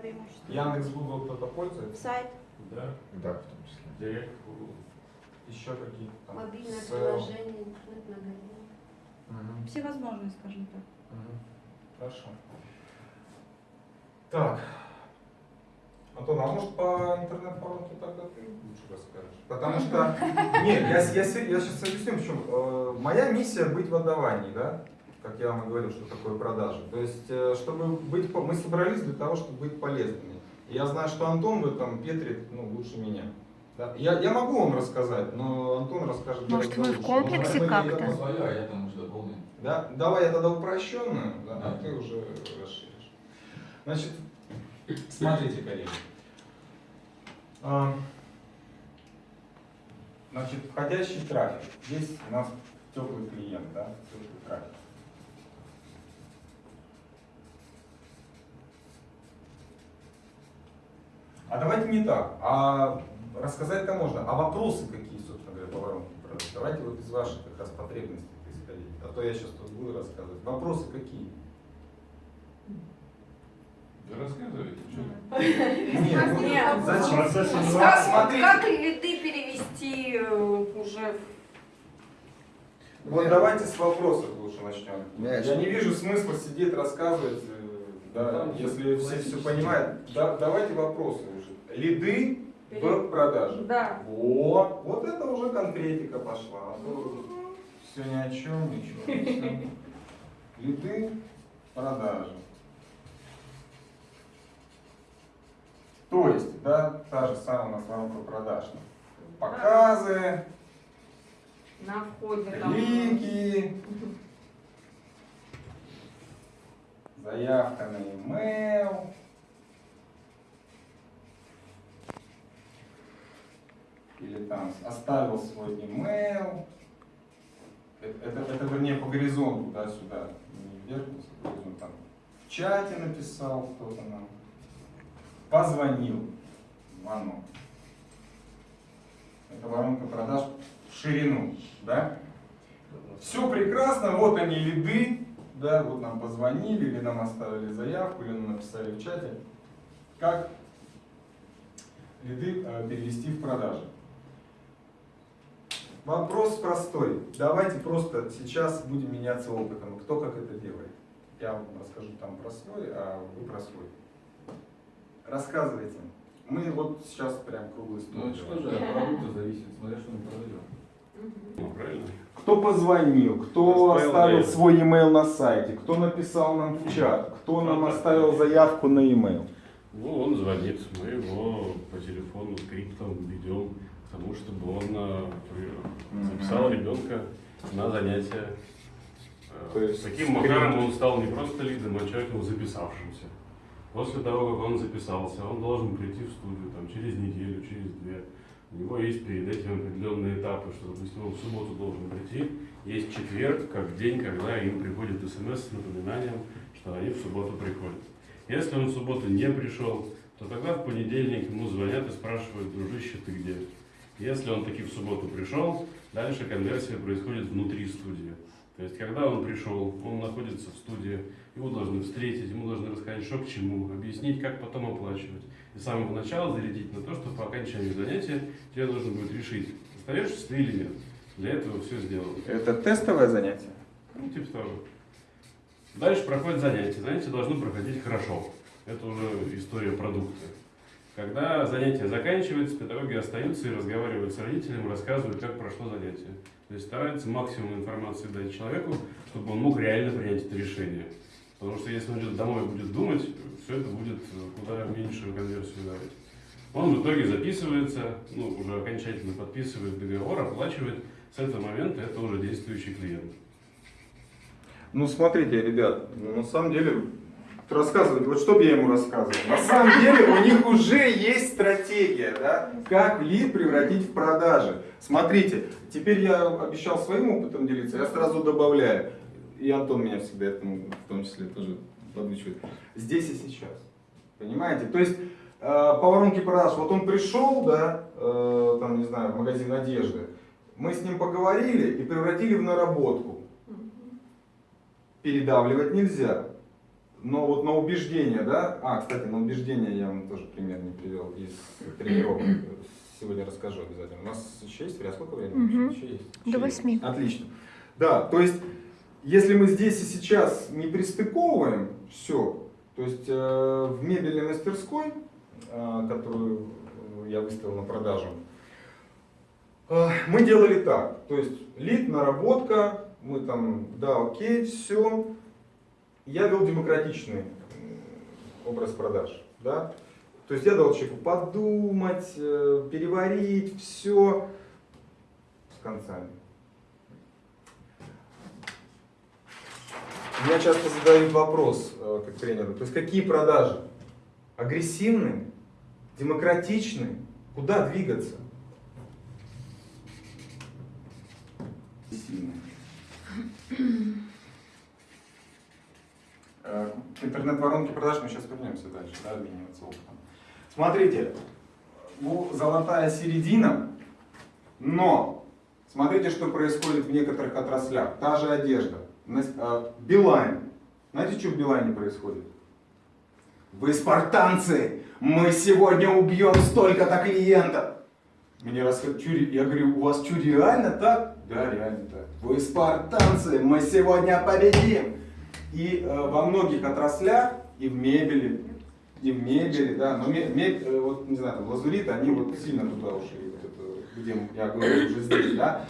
преимущество. Яндекс, Google кто-то пользуется? Сайт, Да, Да, в том числе. директ, Google. Еще какие-то там? мобильное SEO. приложение, интернет-магазин. Мгм. Всевозможные, скажем так. Мгм. Хорошо. Так. Антон, а может по интернет-воронке тогда ты лучше расскажешь? Потому что, нет, я, я, я сейчас объясню, почему. Э, Моя миссия быть в отдавании, да? Как я вам и говорил, что такое продажи. То есть, э, чтобы быть, мы собрались для того, чтобы быть полезными. И я знаю, что Антон в этом Петрит, ну, лучше меня. Да? Я, я могу вам рассказать, но Антон расскажет Может, вы в комплексе мы- как-то? А да? Давай я тогда упрощенную, да, а Да. ты уже расширишь. Значит, смотрите, коллеги. А, Значит, входящий трафик. Здесь у нас теплый клиент, да, теплый трафик. А давайте не так, а рассказать-то можно. А вопросы какие, собственно говоря, по воронке продаж? Давайте вот из ваших как раз потребностей исходить. А то я сейчас тут буду рассказывать. Вопросы какие? Да рассказывайте, что? Нет, ну, Нет. зачем? Процесс Как- Как, смотрите. как лиды перевести э, уже Вот давайте с вопросов лучше начнем. Я не вижу смысла сидеть рассказывать, э, да, Там если все все понимают. Да, давайте вопросы уже. Лиды в продаже. Да. О, вот это уже конкретика пошла. Все ни о чем, ничего. Лиды продажи. То есть, да, та же самая у нас воронка продаж. Показы, на входе там. линки, заявка на e-mail. Или там оставил свой email. Это, это, это, вернее по горизонту, да, сюда. Не вверх, а по горизонту. Там в чате написал кто-то нам. Позвонил. Звонок. Это воронка продаж в ширину, да? Все прекрасно, вот они лиды, да, вот нам позвонили, или нам оставили заявку, или нам написали в чате. Как лиды э, перевести в продажи? Вопрос простой. Давайте просто сейчас будем меняться опытом. Кто как это делает? Я вам расскажу там про свой, а вы про свой. Рассказывайте. Мы вот сейчас прям круглый стол. Ну это что же от продукта зависит, смотря что мы продаем. Ну, правильно? Кто позвонил, кто Оставил свой email на сайте, кто написал нам в чат, кто нам оставил заявку на email. Ну, он звонит, мы его по телефону скриптом ведем к тому, чтобы он э, записал ребенка на занятия. Э, То есть Таким макаром он стал не просто лидом, а человеком записавшимся. После того, как он записался, он должен прийти в студию там, через неделю, через две. У него есть перед этим определенные этапы, что, допустим, он в субботу должен прийти. Есть четверг, как день, когда им приходит смс с напоминанием, что они в субботу приходят. Если он в субботу не пришел, то тогда в понедельник ему звонят и спрашивают, дружище, ты где? Если он таки в субботу пришел, дальше конверсия происходит внутри студии. То есть, когда он пришел, он находится в студии, его должны встретить, ему должны рассказать, что к чему, объяснить, как потом оплачивать. И с самого начала зарядить на то, что по окончанию занятия тебе нужно будет решить, остаешься ты или нет. Для этого все сделано. Это тестовое занятие? Ну, типа того. Дальше проходит занятие. Занятие должно проходить хорошо. Это уже история продукта. Когда занятие заканчивается, педагоги остаются и разговаривают с родителем, рассказывают, как прошло занятие. То есть стараются максимум информации дать человеку, чтобы он мог реально принять это решение. Потому что если он идет домой и будет думать, все это будет куда меньшую конверсию давать. Он в итоге записывается, ну, уже окончательно подписывает договор, оплачивает. С этого момента это уже действующий клиент. Ну, смотрите, ребят, ну, на самом деле, рассказывать, вот что бы я ему рассказывал. На самом деле у них уже есть стратегия, да, как лид превратить в продажи. Смотрите, теперь я обещал своим опытом делиться, я сразу добавляю. И Антон меня всегда этому в том числе тоже подучивает. Здесь и сейчас. Понимаете? То есть э, по воронке продаж, вот он пришел, да, э, там, не знаю, в магазин одежды, мы с ним поговорили и превратили в наработку передавливать нельзя. Но вот на убеждение, да? А, кстати, на убеждение я вам тоже пример не привел из тренировок. Сегодня расскажу обязательно. У нас еще есть время? Сколько времени? Мгм. Еще есть? До Еще восьми. есть. Отлично. Да, то есть, если мы здесь и сейчас не пристыковываем все, то есть э, в мебельной мастерской, э, которую э, я выставил на продажу, э, мы делали так. То есть лид, наработка, мы там, да, окей, все. Я вел демократичный образ продаж. Да? То есть я дал человеку подумать, э, переварить все с концами. Меня часто задают вопрос э, как тренеру, то есть какие продажи? Агрессивные, демократичные, куда двигаться? Агрессивные. Э, К интернет-воронке продаж мы сейчас вернемся дальше, да, обмениваться опытом. Смотрите, ну, золотая середина, но смотрите, что происходит в некоторых отраслях. Та же одежда. Э, Билайн. Знаете, что в Билайне происходит? Вы спартанцы! Мы сегодня убьем столько-то клиентов! Мне рассказывают, я говорю, у вас что, реально так? Да, реально так. Вы спартанцы, мы сегодня победим! И э, во многих отраслях, и в мебели, и в мебели, да, но ме- ме- э, вот, не знаю, там, лазурит, они вот сильно туда ушли, вот это, где я говорю уже здесь, да,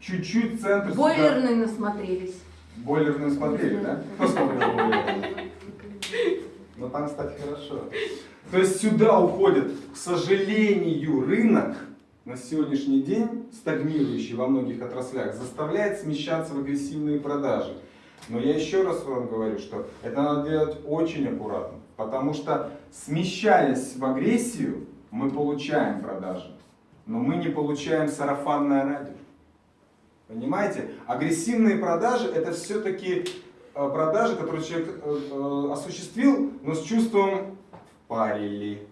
чуть-чуть центр сюда- Бойлерные насмотрелись. Бойлерную смотрели, да? Кто смотрел бойлерную? Ну там, кстати, хорошо. То есть сюда уходит, к сожалению, рынок на сегодняшний день, стагнирующий во многих отраслях, заставляет смещаться в агрессивные продажи. Но я еще раз вам говорю, что это надо делать очень аккуратно, потому что смещаясь в агрессию, мы получаем продажи, но мы не получаем сарафанное радио. Понимаете? Агрессивные продажи это все-таки э, продажи, которые человек э, э, осуществил, но с чувством парили.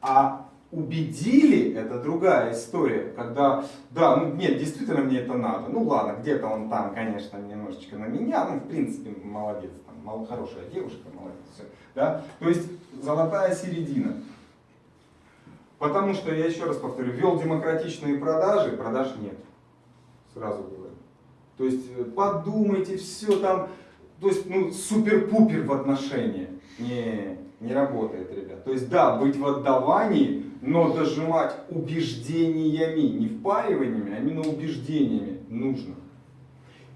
А убедили это другая история, когда, да, ну нет, действительно мне это надо. Ну ладно, где-то он там, конечно, немножечко на меня, ну в принципе молодец, там, хорошая девушка, молодец, все. Да? То есть золотая середина. Потому что, я еще раз повторю, вел демократичные продажи, продаж нет. Сразу говорю. То есть э, подумайте, все там, то есть ну супер-пупер в отношении. Не, не работает, ребят. То есть да, быть в отдавании, но дожимать убеждениями, не впариваниями, а именно убеждениями нужно.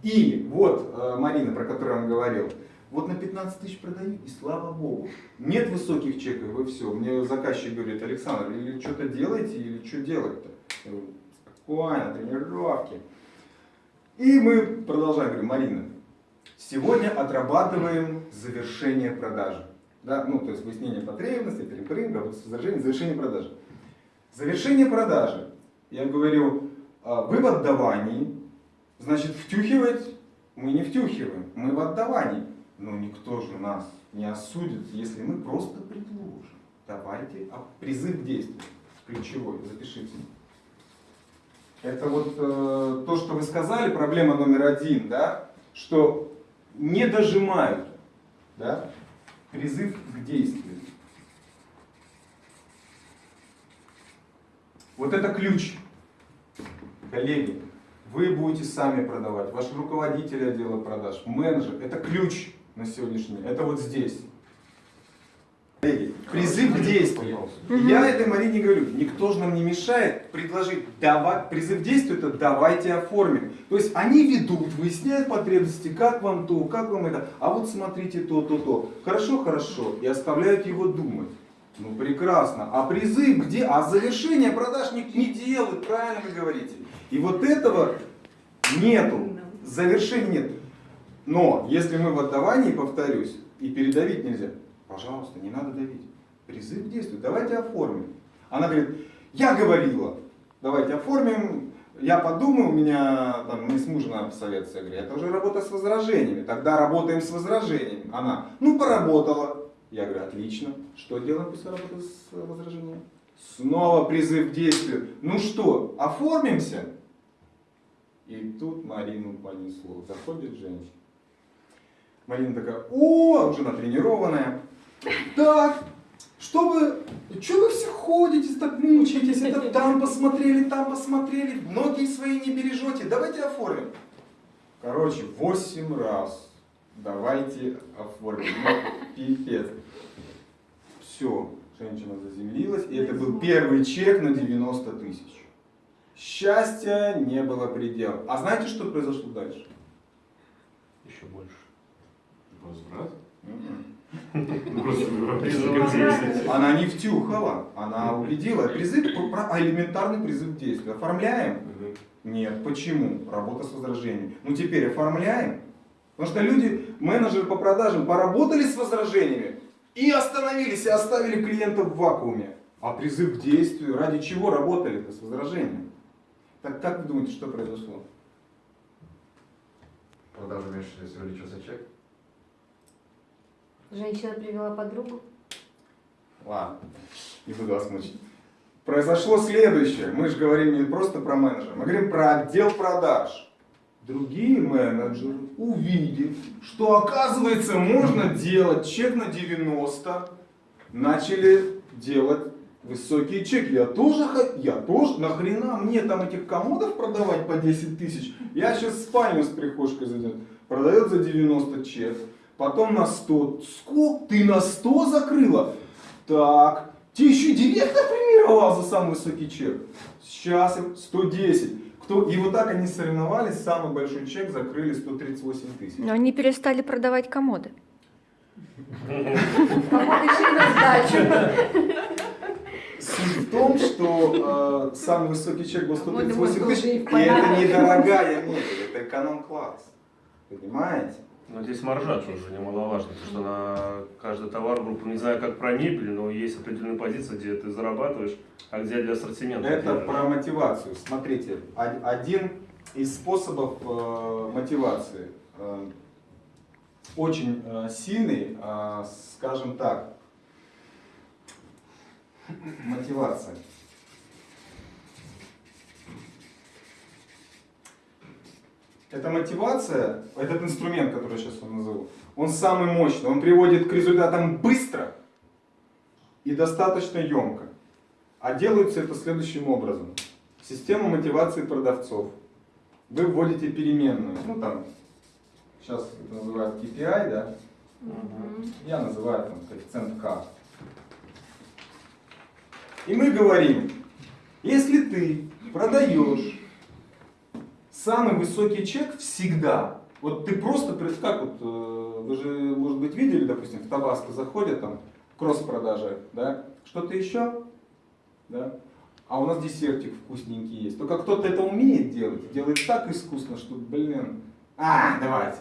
И вот, э, Марина, про которую вам говорил, вот на 15 тысяч продаю, и слава богу. Нет высоких чеков, вы все. Мне заказчик говорит, Александр, или что-то делаете, или что делать-то? Спокойно, тренировки. И мы продолжаем, говорю, Марина, сегодня отрабатываем завершение продажи. Да, ну, то есть выяснение потребностей, перепринга, вот завершение, завершение продажи. Завершение продажи. Я говорю, а, вы в отдавании, значит, втюхивать мы не втюхиваем, мы в отдавании. Но никто же нас не осудит, если мы просто предложим. Давайте, а призыв к действию, ключевой, запишите. Это вот э, то, что вы сказали, проблема номер один, да, что не дожимают, да, призыв к действию. Вот это ключ, коллеги. Вы будете сами продавать, ваш руководитель отдела продаж, менеджер, это ключ на сегодняшний день, это вот здесь. Коллеги, призыв к действию. Я этой Марине говорю, никто же нам не мешает предложить, давай, призыв к действию это давайте оформим. То есть они ведут, выясняют потребности, как вам то, как вам это, а вот смотрите то, то, то. Хорошо, хорошо, и оставляют его думать. Ну прекрасно. А призыв где? А завершение продаж не, не делают, правильно вы говорите. И вот этого нету, завершения нет. Но если мы в отдавании, повторюсь, и передавить нельзя, пожалуйста, не надо давить. Призыв к действию, давайте оформим. Она говорит, я говорила, давайте оформим, я подумаю, у меня там мы с мужем надо посоветоваться. Я говорю, это уже работа с возражениями, тогда работаем с возражениями. Она, ну поработала. Я говорю, отлично, что делаем после работы с возражениями? Снова призыв к действию. Ну что, оформимся? И тут Марину понесло. Заходит женщина. Марина такая, о, уже натренированная. Так, что вы, что вы все ходите, так мучаетесь, это там посмотрели, там посмотрели, ноги свои не бережете, давайте оформим. Короче, 8 раз давайте оформим. Ну, пипец. Все, женщина заземлилась, и это был первый чек на 90 тысяч. Счастья не было предела. А знаете, что произошло дальше? Еще больше. Возврат? Ну, Призывать. европейский. Она не втюхала, она убедила. Призыв, а элементарный призыв действия. Оформляем? Мгм. Нет. Почему? Работа с возражениями. Ну теперь оформляем. Потому что люди, менеджеры по продажам, поработали с возражениями и остановились, и оставили клиентов в вакууме. А призыв к действию, ради чего работали-то с возражениями? Так как вы думаете, что произошло? Продажи уменьшились, увеличился чек. Женщина привела подругу. Ладно, не буду вас мучить. Произошло следующее. Мы же говорим не просто про менеджера, мы говорим про отдел продаж. Другие менеджеры, увидев, что оказывается можно делать чек на 90, начали делать высокие чеки. Я тоже, я тоже, нахрена мне там этих комодов продавать по 10 тысяч? Я сейчас спальню с прихожкой зайдет. Продает за 90 чек, потом на 100. Сколько? Ты на 100 закрыла? Так, тебе еще директор премировал за самый высокий чек. Сейчас им 110. Кто? И вот так они соревновались, самый большой чек закрыли 138 тысяч. Но они перестали продавать комоды. Комоды шли на сдачу. Суть в том, что э, самый высокий чек был 138 Мой тысяч, и это недорогая мебель, это эконом-класс. Понимаете? Но здесь маржа тоже немаловажна, потому что на каждый товар, группу, не знаю как про мебель, но есть определенная позиция, где ты зарабатываешь, а где для ассортимента. Это про мотивацию. Смотрите, од- один из способов э, мотивации э, очень э, сильный, э, скажем так, мотивация. Эта мотивация, этот инструмент, который я сейчас вам назову, он самый мощный, он приводит к результатам быстро и достаточно емко. А делается это следующим образом. Система мотивации продавцов. Вы вводите переменную, ну там, сейчас это называют KPI, да? Я называю там коэффициент К. И мы говорим, если ты продаешь самый высокий чек всегда, вот ты просто, как вот, э, вы же, может быть, видели, допустим, в Табаско заходят там, кросс-продажи, да, что-то еще, да, а у нас десертик вкусненький есть. Только кто-то это умеет делать, делает так искусно, что, блин, а, давайте.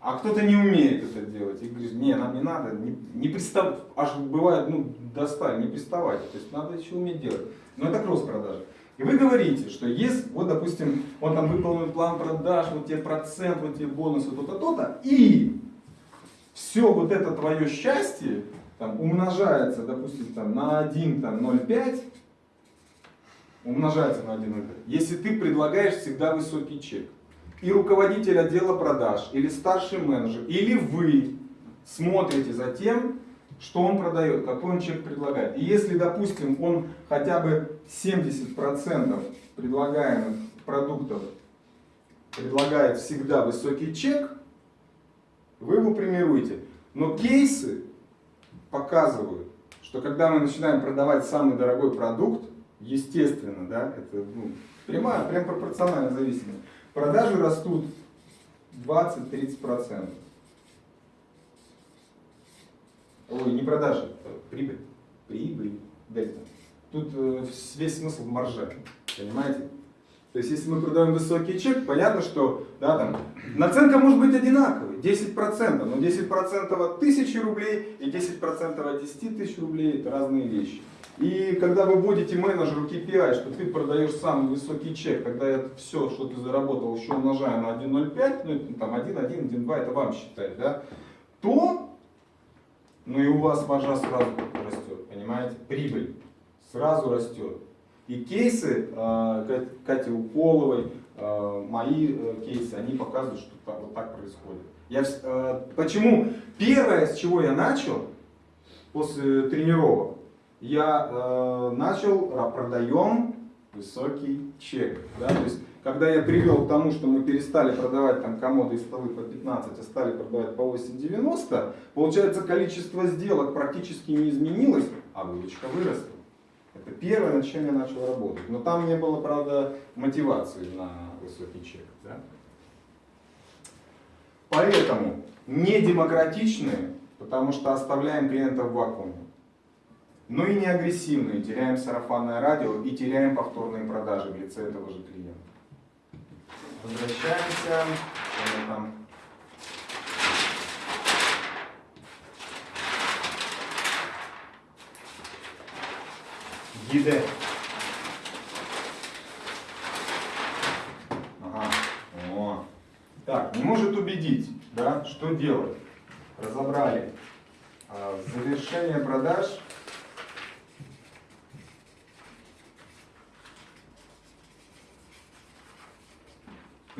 А кто-то не умеет это делать и говорит, не, нам не надо, не, не пристав... аж бывает, ну, достали, не приставайте, то есть надо еще уметь делать. Но это кросс-продажи. И вы говорите, что есть, вот, допустим, он там выполнен план продаж, вот тебе процент, вот тебе бонусы, то-то, то-то, и все вот это твое счастье там, умножается, допустим, там, на 1, там, 0,5, умножается на 1,05, если ты предлагаешь всегда высокий чек. И руководитель отдела продаж, или старший менеджер, или вы смотрите за тем, что он продает, какой он чек предлагает. И если, допустим, он хотя бы 70% предлагаемых продуктов предлагает всегда высокий чек, вы его премируете. Но кейсы показывают, что когда мы начинаем продавать самый дорогой продукт, естественно, да, это ну, прямая, прям пропорционально зависимость, продажи растут 20-30%. Ой, не продажи, а прибыль. Прибыль, дельта. Тут э, весь смысл в марже, понимаете? То есть, если мы продаем высокий чек, понятно, что да, там, наценка может быть одинаковой, 10%, но 10% от 1000 рублей и 10% от 10 тысяч рублей – это разные вещи. И когда вы вводите менеджеру KPI, что ты продаешь самый высокий чек, когда я все, что ты заработал, еще умножаю на 1,05, ну там 1, 1, 1, 2, это вам считать, да, то, ну и у вас маржа сразу растет, понимаете, прибыль сразу растет. И кейсы Кат- Кати Уполовой, э, мои э, кейсы, они показывают, что вот так происходит. Я, э, почему? Первое, с чего я начал после тренировок, я э, начал, ра- продаем высокий чек. Да? То есть, когда я привел к тому, что мы перестали продавать там комоды и столы по 15, а стали продавать по 8,90, получается количество сделок практически не изменилось, а выручка выросла. Это первое, над чем я начал работать. Но там не было, правда, мотивации на высокий чек. да. Поэтому не демократичные, потому что оставляем клиентов в вакууме. Но и не агрессивные, теряем сарафанное радио и теряем повторные продажи в лице этого же клиента. Возвращаемся. Там? Гиде. Ага. О. Так, не может убедить, да? Что делать? Разобрали. А, Завершение продаж.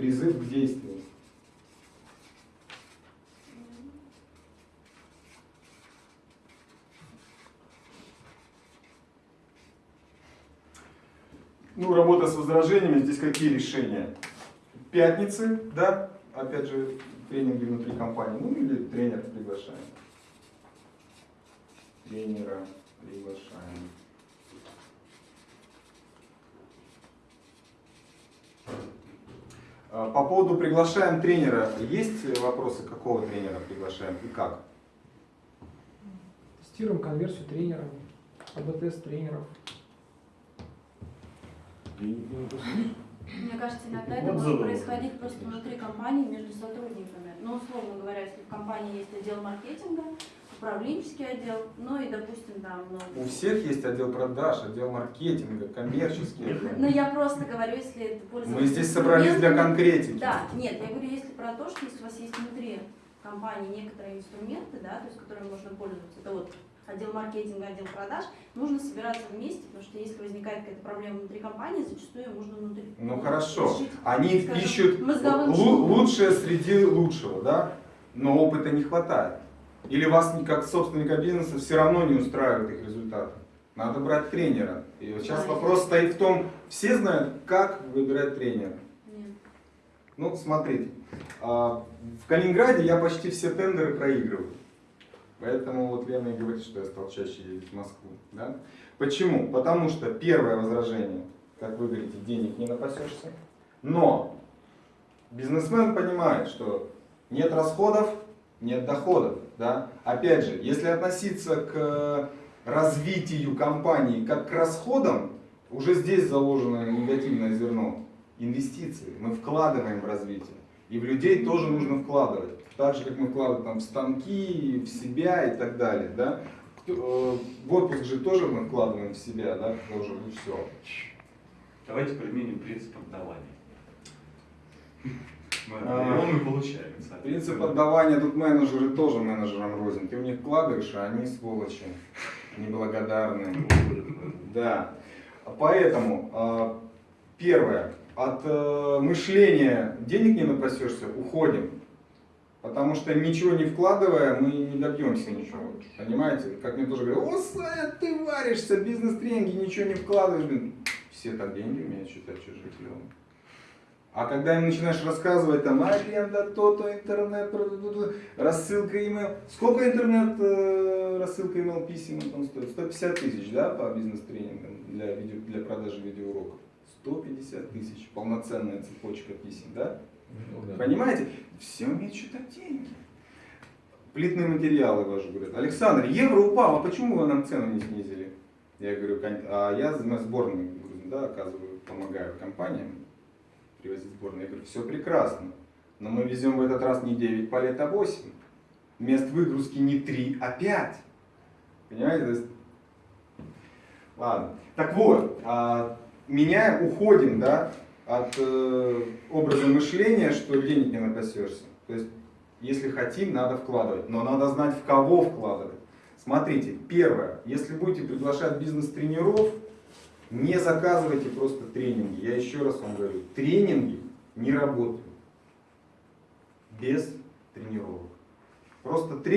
Призыв к действию. Ну, работа с возражениями, здесь какие решения? Пятницы, да, опять же, тренинги внутри компании, ну или тренер приглашаем. Тренера приглашаем. По поводу приглашаем тренера, есть вопросы, какого тренера приглашаем и как? Тестируем конверсию тренеров, АБ-тест тренеров. Мне кажется, иногда это может происходить просто внутри компании между сотрудниками. Ну, условно говоря, если в компании есть отдел маркетинга, управленческий отдел, ну и, допустим, там, У ну, всех есть отдел продаж, отдел маркетинга, коммерческий отдел. ну, я просто говорю, если это пользоваться Мы здесь собрались для конкретики. Да, нет, я говорю, если про то, что если у вас есть внутри компании некоторые инструменты, да, то есть которыми можно пользоваться, это вот отдел маркетинга, отдел продаж, нужно собираться вместе, потому что если возникает какая-то проблема внутри компании, зачастую ее можно внутри. Ну хорошо, решить, они скажем, ищут лучшее среди лучшего, да? Но опыта не хватает. Или вас как собственника бизнеса все равно не устраивают их результаты. Надо брать тренера. И вот сейчас Да, вопрос стоит в том, все знают, как выбирать тренера. Нет. Ну, смотрите, а, в Калининграде я почти все тендеры проигрываю. Поэтому вот Лена и говорит, что я стал чаще ездить в Москву. Да? Почему? Потому что первое возражение, как вы говорите, денег не напасешься. Но бизнесмен понимает, что нет расходов, нет доходов. Да? Опять же, если относиться к развитию компании как к расходам, уже здесь заложено негативное зерно. Инвестиции. Мы вкладываем в развитие. И в людей тоже нужно вкладывать. Так же, как мы вкладываем там, в станки, в себя и так далее. Да? Э, В отпуск же тоже мы вкладываем в себя, да, тоже, ну все. Давайте применим принцип отдавания. Мы А. отдаем и получаем. Принцип отдавания тут менеджеры тоже менеджерам рознь. Ты в них вкладываешь, а они сволочи, неблагодарные. Да. Поэтому, а, первое, от э, мышления денег не напасешься, уходим. Потому что ничего не вкладывая, мы не добьемся ничего. Понимаете? Как мне тоже говорят, о, Саня, ты варишься, бизнес-тренинги, ничего не вкладываешь. Блин, все так деньги умеют считать чужие клевым. А когда им начинаешь рассказывать, там, аренда, то-то, интернет, рассылка email. Сколько интернет э, рассылка email писем там стоит? 150 тысяч, да, по бизнес-тренингам для, видео, для продажи видеоуроков? 150 тысяч, полноценная цепочка писем, да? Понимаете? Все умеют считать деньги. Плитные материалы ваши говорят. Александр, евро упал, а почему вы нам цену не снизили? Я говорю, «Кон- а я сборной грузим, да, оказываю, помогаю компаниям привозить сборные. Я говорю, все прекрасно, но мы везем в этот раз не 9 палет, а 8. Мест выгрузки не 3, а 5. Понимаете? Ладно. Так вот, а, меняем, уходим, да, от э, образа мышления, что денег не напасешься. То есть, если хотим, надо вкладывать, но надо знать, в кого вкладывать. Смотрите, первое, если будете приглашать бизнес-тренеров, не заказывайте просто тренинги. Я еще раз вам говорю, тренинги не работают без тренировок. Просто тренер